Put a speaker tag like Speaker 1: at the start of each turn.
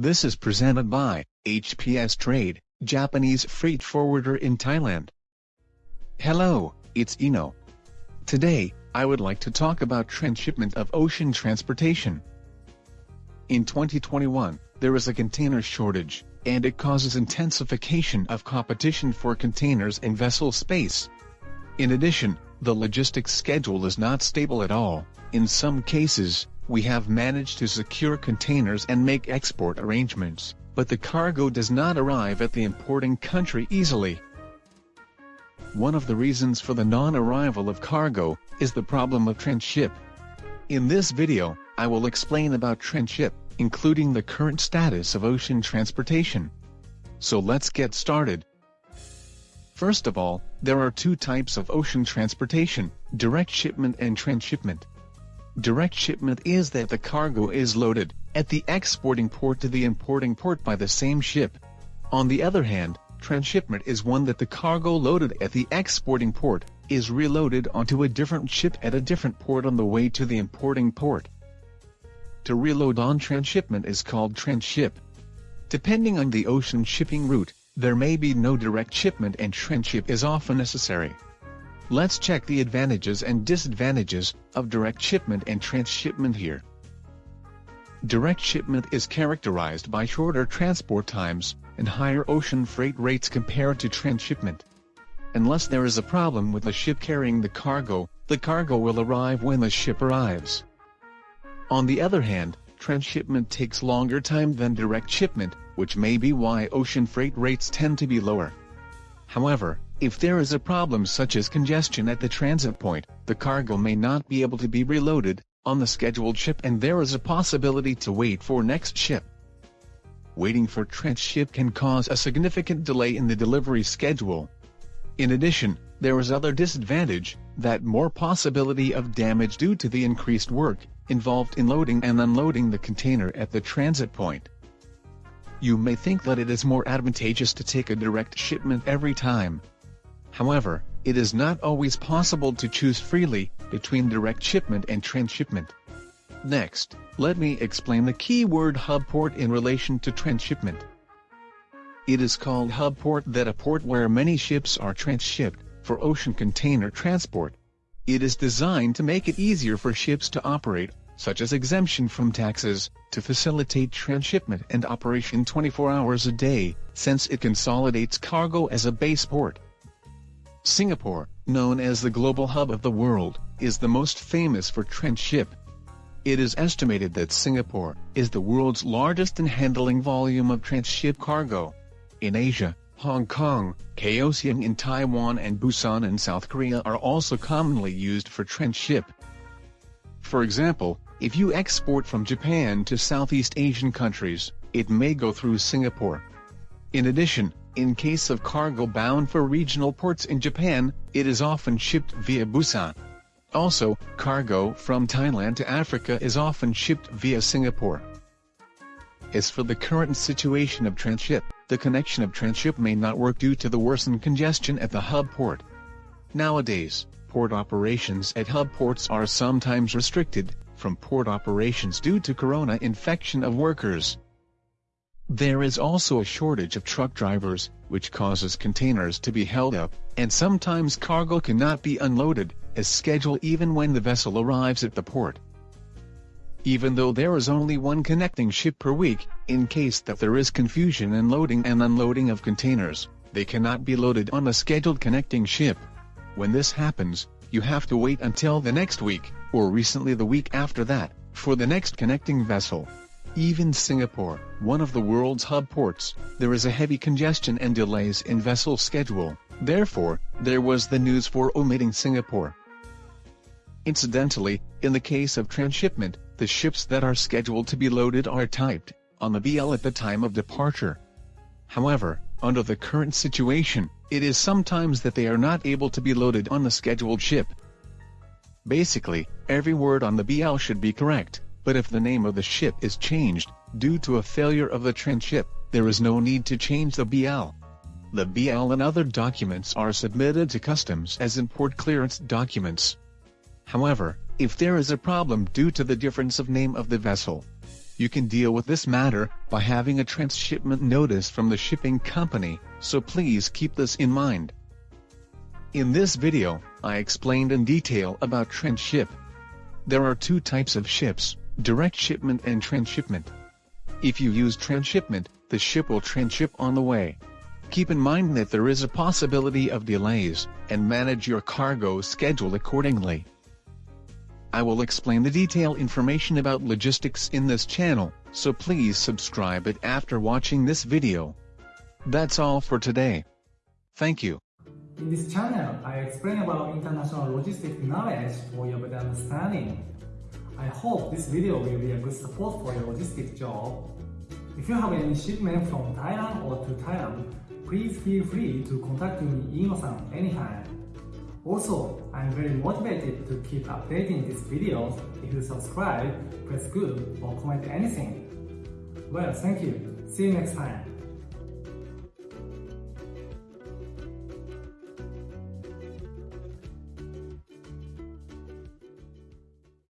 Speaker 1: This is presented by HPS Trade, Japanese freight forwarder in Thailand. Hello, it's Eno. Today, I would like to talk about transshipment of ocean transportation. In 2021, there is a container shortage, and it causes intensification of competition for containers and vessel space. In addition, the logistics schedule is not stable at all. In some cases, we have managed to secure containers and make export arrangements, but the cargo does not arrive at the importing country easily. One of the reasons for the non-arrival of cargo is the problem of transship. In this video, I will explain about transship, including the current status of ocean transportation. So let's get started. First of all, there are two types of ocean transportation, direct shipment and transshipment. Direct shipment is that the cargo is loaded at the exporting port to the importing port by the same ship. On the other hand, transshipment is one that the cargo loaded at the exporting port is reloaded onto a different ship at a different port on the way to the importing port. To reload on transshipment is called transship. Depending on the ocean shipping route, there may be no direct shipment and transship is often necessary. Let's check the advantages and disadvantages of direct shipment and transshipment here. Direct shipment is characterized by shorter transport times and higher ocean freight rates compared to transshipment. Unless there is a problem with the ship carrying the cargo, the cargo will arrive when the ship arrives. On the other hand, transshipment takes longer time than direct shipment, which may be why ocean freight rates tend to be lower. However, if there is a problem such as congestion at the transit point, the cargo may not be able to be reloaded on the scheduled ship and there is a possibility to wait for next ship. Waiting for transship can cause a significant delay in the delivery schedule. In addition, there is other disadvantage, that more possibility of damage due to the increased work involved in loading and unloading the container at the transit point. You may think that it is more advantageous to take a direct shipment every time, However, it is not always possible to choose freely between direct shipment and transshipment. Next, let me explain the keyword hub port in relation to transshipment. It is called hub port that a port where many ships are transshipped for ocean container transport. It is designed to make it easier for ships to operate, such as exemption from taxes, to facilitate transshipment and operation 24 hours a day, since it consolidates cargo as a base port. Singapore, known as the global hub of the world, is the most famous for transship. It is estimated that Singapore is the world's largest in handling volume of transship cargo. In Asia, Hong Kong, Kaohsiung in Taiwan and Busan in South Korea are also commonly used for transship. For example, if you export from Japan to Southeast Asian countries, it may go through Singapore. In addition, in case of cargo bound for regional ports in Japan, it is often shipped via Busan. Also, cargo from Thailand to Africa is often shipped via Singapore. As for the current situation of transship, the connection of transship may not work due to the worsened congestion at the hub port. Nowadays, port operations at hub ports are sometimes restricted from port operations due to corona infection of workers. There is also a shortage of truck drivers, which causes containers to be held up, and sometimes cargo cannot be unloaded, as scheduled even when the vessel arrives at the port. Even though there is only one connecting ship per week, in case that there is confusion in loading and unloading of containers, they cannot be loaded on a scheduled connecting ship. When this happens, you have to wait until the next week, or recently the week after that, for the next connecting vessel. Even Singapore, one of the world's hub ports, there is a heavy congestion and delays in vessel schedule, therefore, there was the news for omitting Singapore. Incidentally, in the case of transshipment, the ships that are scheduled to be loaded are typed on the BL at the time of departure. However, under the current situation, it is sometimes that they are not able to be loaded on the scheduled ship. Basically, every word on the BL should be correct but if the name of the ship is changed, due to a failure of the transship, there is no need to change the BL. The BL and other documents are submitted to customs as import clearance documents. However, if there is a problem due to the difference of name of the vessel, you can deal with this matter by having a transshipment notice from the shipping company, so please keep this in mind. In this video, I explained in detail about transship. There are two types of ships, direct shipment and transshipment. If you use transshipment, the ship will transship on the way. Keep in mind that there is a possibility of delays, and manage your cargo schedule accordingly. I will explain the detailed information about logistics in this channel, so please subscribe it after watching this video. That's all for today. Thank you.
Speaker 2: In this channel, I explain about international logistics knowledge for your better understanding. I hope this video will be a good support for your logistics job. If you have any shipment from Thailand or to Thailand, please feel free to contact me Ino-san anytime. Also, I'm very motivated to keep updating these videos. If you subscribe, press good or comment anything. Well, thank you. See you next time.